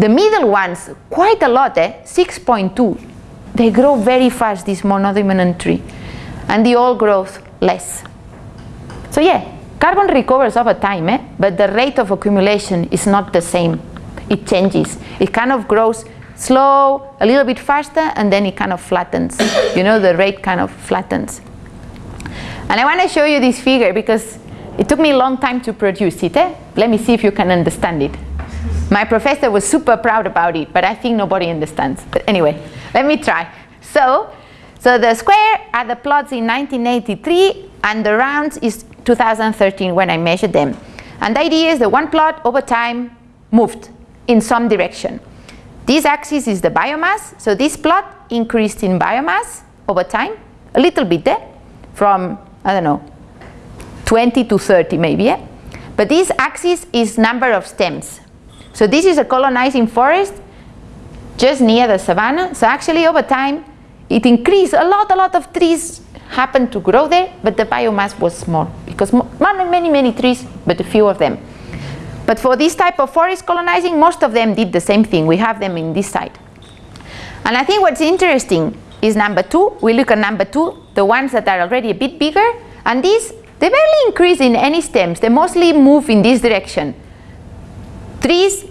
The middle ones, quite a lot, eh? 6.2. They grow very fast, this monodominant tree. And the old growth less. So yeah, carbon recovers over time, eh? but the rate of accumulation is not the same. It changes. It kind of grows slow, a little bit faster, and then it kind of flattens. you know, the rate kind of flattens. And I want to show you this figure because it took me a long time to produce it. Eh? Let me see if you can understand it. My professor was super proud about it, but I think nobody understands. But anyway, let me try. So, so the square are the plots in 1983, and the rounds is 2013 when I measured them. And the idea is that one plot over time moved in some direction. This axis is the biomass, so this plot increased in biomass over time, a little bit there, from, I don't know, 20 to 30 maybe, yeah? But this axis is number of stems. So this is a colonizing forest just near the savanna. So actually over time, it increased, a lot, a lot of trees happened to grow there, but the biomass was small because many, many, many trees, but a few of them. But for this type of forest colonizing, most of them did the same thing. We have them in this side. And I think what's interesting is number two. We look at number two, the ones that are already a bit bigger, and these, they barely increase in any stems. They mostly move in this direction. Trees,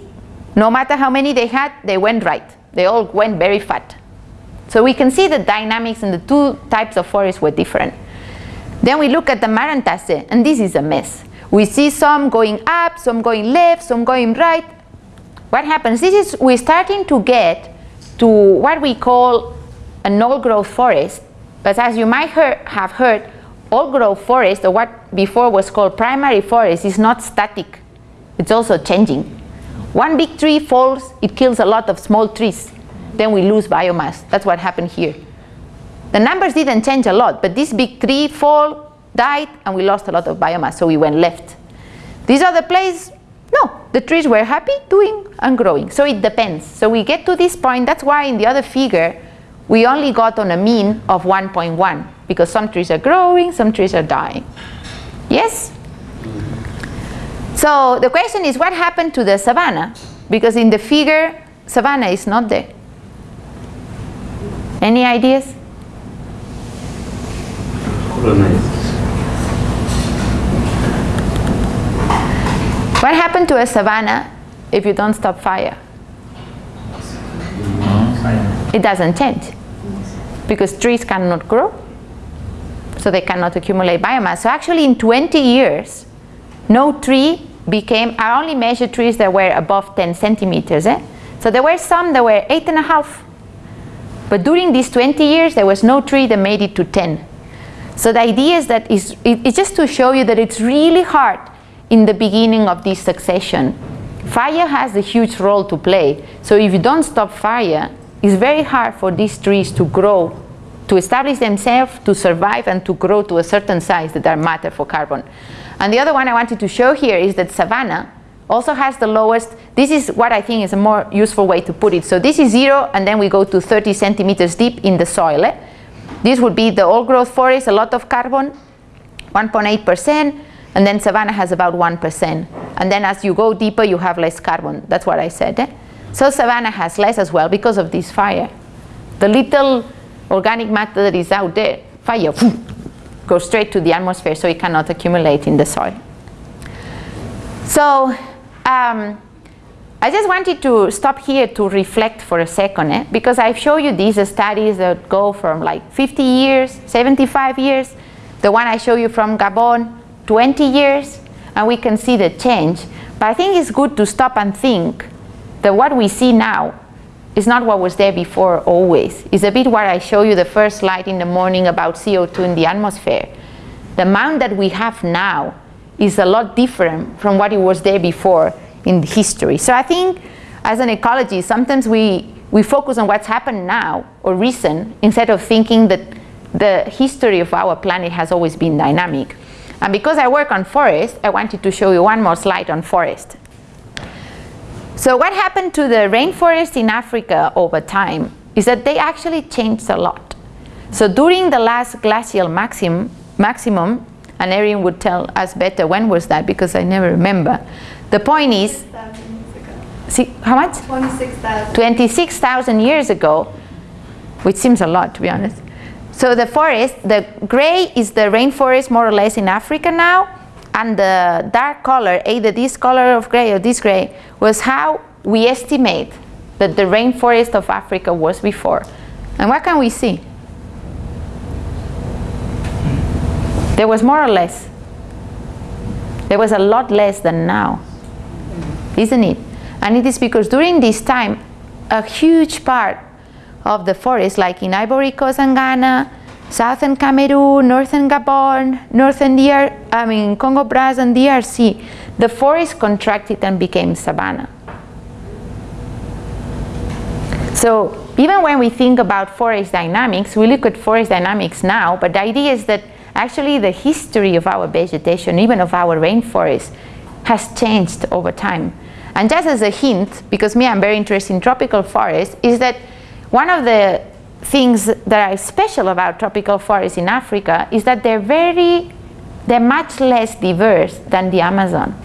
no matter how many they had, they went right. They all went very fat. So we can see the dynamics in the two types of forests were different. Then we look at the Marantaceae, and this is a mess. We see some going up, some going left, some going right. What happens? This is, we're starting to get to what we call an old growth forest. But as you might have heard, old growth forest, or what before was called primary forest, is not static. It's also changing. One big tree falls, it kills a lot of small trees then we lose biomass. That's what happened here. The numbers didn't change a lot, but this big tree fall, died, and we lost a lot of biomass, so we went left. These other places, no, the trees were happy, doing, and growing. So it depends. So we get to this point, that's why in the other figure, we only got on a mean of 1.1, because some trees are growing, some trees are dying. Yes? So the question is, what happened to the savanna? Because in the figure, savanna is not there. Any ideas? What happened to a savanna if you don't stop fire? It doesn't change because trees cannot grow so they cannot accumulate biomass. So actually in 20 years no tree became, I only measured trees that were above 10 centimeters. Eh? So there were some that were eight and a half but during these 20 years, there was no tree that made it to 10. So the idea is that it's, it's just to show you that it's really hard in the beginning of this succession. Fire has a huge role to play. So if you don't stop fire, it's very hard for these trees to grow, to establish themselves, to survive, and to grow to a certain size that are matter for carbon. And the other one I wanted to show here is that savanna, also has the lowest, this is what I think is a more useful way to put it. So this is zero and then we go to 30 centimeters deep in the soil. Eh? This would be the old growth forest, a lot of carbon, 1.8%, and then savanna has about 1%. And then as you go deeper, you have less carbon. That's what I said. Eh? So savanna has less as well because of this fire. The little organic matter that is out there, fire, goes straight to the atmosphere so it cannot accumulate in the soil. So um, I just wanted to stop here to reflect for a second, eh? because I've shown you these studies that go from like 50 years, 75 years, the one I show you from Gabon, 20 years, and we can see the change. But I think it's good to stop and think that what we see now is not what was there before always. It's a bit what I show you the first slide in the morning about CO2 in the atmosphere. The amount that we have now is a lot different from what it was there before in history. So I think as an ecologist, sometimes we, we focus on what's happened now or recent instead of thinking that the history of our planet has always been dynamic. And because I work on forest, I wanted to show you one more slide on forest. So what happened to the rainforest in Africa over time is that they actually changed a lot. So during the last glacial maxim, maximum, and Erin would tell us better when was that because I never remember. The point is, see, how much? 26,000. 26,000 years ago, which seems a lot to be honest. So the forest, the gray is the rainforest more or less in Africa now, and the dark color, either this color of gray or this gray, was how we estimate that the rainforest of Africa was before. And what can we see? There was more or less. There was a lot less than now, isn't it? And it is because during this time, a huge part of the forest, like in Ivory Coast and Ghana, southern Cameroon, northern Gabon, northern DR, I mean Congo Brazza and DRC, the forest contracted and became savanna. So even when we think about forest dynamics, we look at forest dynamics now, but the idea is that actually the history of our vegetation, even of our rainforest, has changed over time. And just as a hint, because me I'm very interested in tropical forests, is that one of the things that are special about tropical forests in Africa is that they're very, they're much less diverse than the Amazon.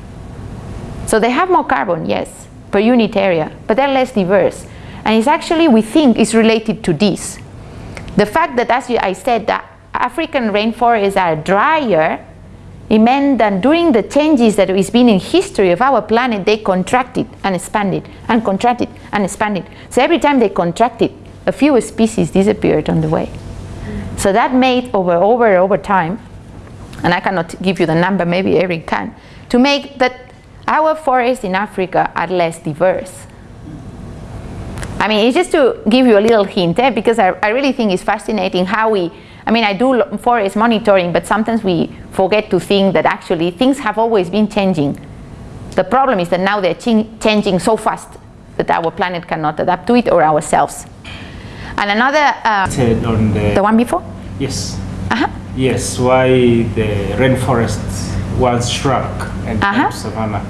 So they have more carbon, yes, per unit area, but they're less diverse. And it's actually, we think, is related to this. The fact that, as I said, that African rainforests are drier, it meant that during the changes that has been in history of our planet, they contracted and expanded and contracted and expanded. So every time they contracted, a few species disappeared on the way. So that made over, over, over time, and I cannot give you the number, maybe Eric can, to make that our forests in Africa are less diverse. I mean, it's just to give you a little hint, eh, because I, I really think it's fascinating how we, I mean, I do forest monitoring, but sometimes we forget to think that actually things have always been changing. The problem is that now they're changing so fast that our planet cannot adapt to it or ourselves. And another... Uh, on the, the one before? Yes. Uh-huh. Yes, why the rainforest was shrunk and Uh-huh. savanna.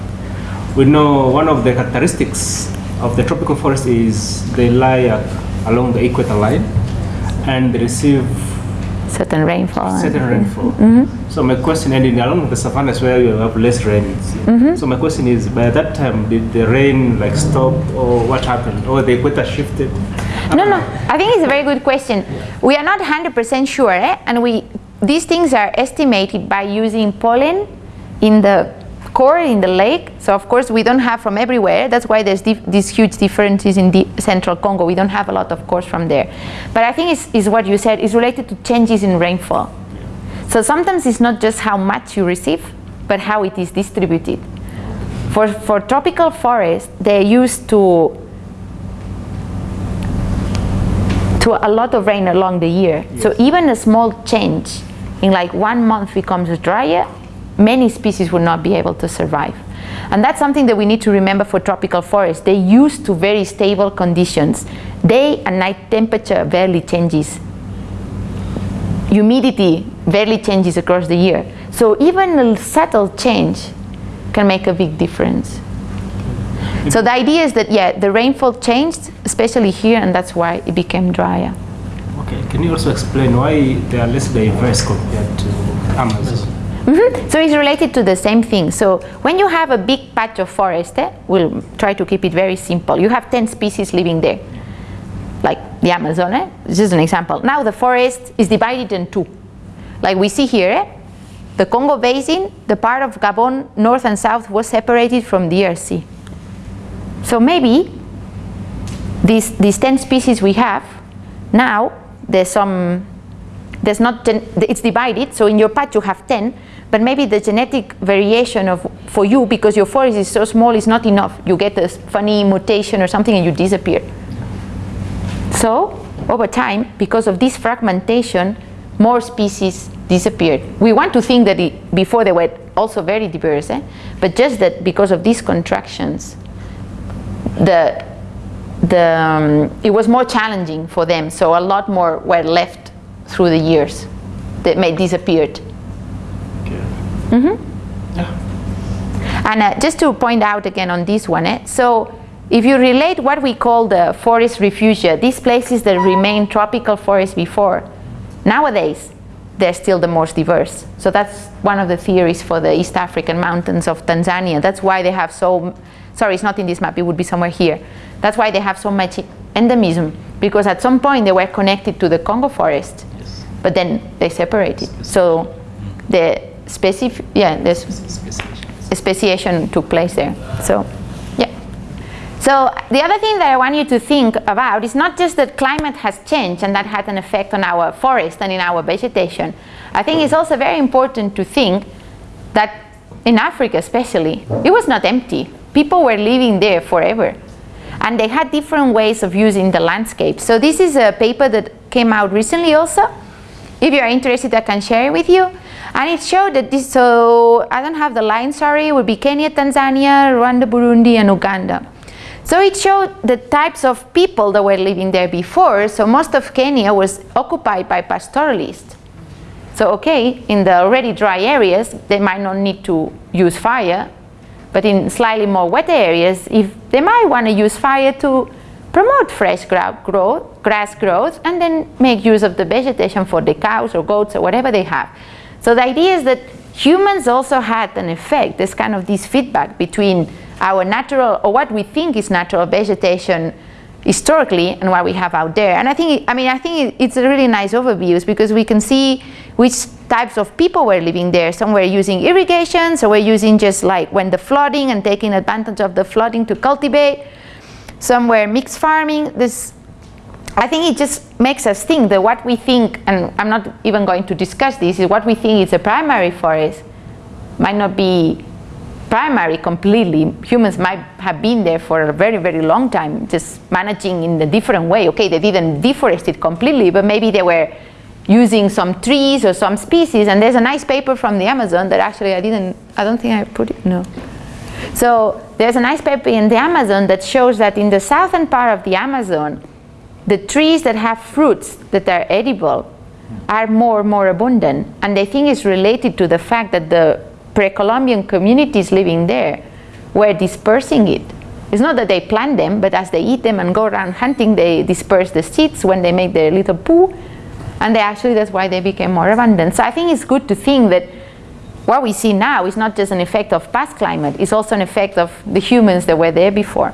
We know one of the characteristics of the tropical forest is they lie uh, along the equator line and they receive Certain rainfall. certain rainfall. Mm-hmm. So my question, and in along with the savannas where you have less rain. Mm-hmm. So my question is, by that time, did the rain like stop, or what happened, or the equator shifted? No, no, I think it's a very good question. We are not 100% sure, eh? and we, these things are estimated by using pollen in the core in the lake. So of course we don't have from everywhere. That's why there's these huge differences in the central Congo. We don't have a lot of cores from there. But I think it's, it's what you said, is related to changes in rainfall. So sometimes it's not just how much you receive, but how it is distributed. For, for tropical forests, they're used to to a lot of rain along the year. Yes. So even a small change in like one month becomes drier, many species will not be able to survive. And that's something that we need to remember for tropical forests. They used to very stable conditions. Day and night temperature barely changes. Humidity barely changes across the year. So even a subtle change can make a big difference. So the idea is that, yeah, the rainfall changed, especially here, and that's why it became drier. Okay, can you also explain why they are less diverse compared to Amazon? Mhm. So it's related to the same thing. So when you have a big patch of forest, eh, we'll try to keep it very simple. You have 10 species living there, like the Amazon. Eh? This is an example. Now the forest is divided in two. Like we see here, eh? the Congo Basin, the part of Gabon, north and south, was separated from the DRC. So maybe these, these 10 species we have, now there's some, there's not, gen- it's divided, so in your patch you have 10, but maybe the genetic variation of, for you, because your forest is so small, is not enough. You get a funny mutation or something and you disappear. So, over time, because of this fragmentation, more species disappeared. We want to think that it, before they were also very diverse, eh? but just that because of these contractions, the, the, um, it was more challenging for them, so a lot more were left through the years that may disappeared. Okay. And uh, just to point out again on this one, eh, so if you relate what we call the forest refugia, these places that remain tropical forests before, nowadays they're still the most diverse. So that's one of the theories for the East African mountains of Tanzania. That's why they have so, sorry, it's not in this map, it would be somewhere here. That's why they have so much endemism, because at some point they were connected to the Congo forest, Yes. but then they separated. So the specific, yeah, there's speciation took place there. So, yeah. So the other thing that I want you to think about is not just that climate has changed and that had an effect on our forest and in our vegetation. I think it's also very important to think that in Africa especially, it was not empty. People were living there forever. And they had different ways of using the landscape. So this is a paper that came out recently also. If you're interested, I can share it with you. And it showed that this, so I don't have the line, sorry, it would be Kenya, Tanzania, Rwanda, Burundi, and Uganda. So it showed the types of people that were living there before. So most of Kenya was occupied by pastoralists. So okay, in the already dry areas, they might not need to use fire, but in slightly more wet areas, if they might want to use fire to promote fresh growth, grass growth, and then make use of the vegetation for the cows or goats or whatever they have. So the idea is that humans also had an effect, this kind of this feedback between our natural, or what we think is natural vegetation historically and what we have out there. And I think, I mean, I think it's a really nice overview because we can see which types of people were living there. Some were using irrigation, some were using just like when the flooding and taking advantage of the flooding to cultivate. Some were mixed farming. This, I think it just makes us think that what we think, and I'm not even going to discuss this, is what we think is a primary forest might not be primary completely. Humans might have been there for a very, very long time, just managing in a different way. Okay, they didn't deforest it completely, but maybe they were using some trees or some species. And there's a nice paper from the Amazon that actually I didn't, I don't think I put it, no. So there's a nice paper in the Amazon that shows that in the southern part of the Amazon, the trees that have fruits that are edible are more and more abundant. And they think it's related to the fact that the pre-Columbian communities living there were dispersing it. It's not that they plant them, but as they eat them and go around hunting, they disperse the seeds when they make their little poo. And they actually, that's why they became more abundant. So I think it's good to think that what we see now is not just an effect of past climate, it's also an effect of the humans that were there before.